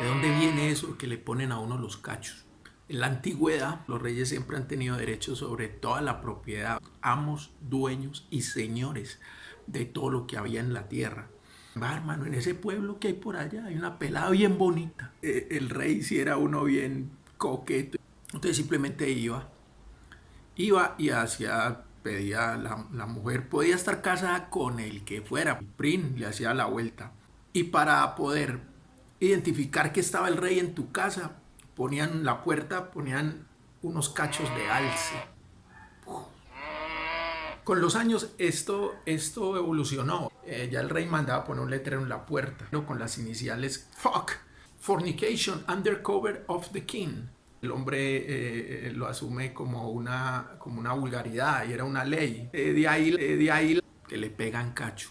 ¿De dónde viene eso que le ponen a uno los cachos? En la antigüedad, los reyes siempre han tenido derecho sobre toda la propiedad, amos, dueños y señores de todo lo que había en la tierra. Va, hermano, en ese pueblo que hay por allá hay una pelada bien bonita. Eh, el rey si era uno bien coqueto. Entonces simplemente iba, iba y hacía, pedía, la, la mujer podía estar casada con el que fuera. Prin le hacía la vuelta. Y para poder identificar que estaba el rey en tu casa, ponían la puerta, ponían unos cachos de alce. Con los años esto, esto evolucionó. Eh, ya el rey mandaba poner un letrero en la puerta ¿no? con las iniciales Fuck, Fornication, Undercover of the King. El hombre eh, eh, lo asume como una, como una vulgaridad y era una ley. de, ahí, de ahí que le pegan cacho.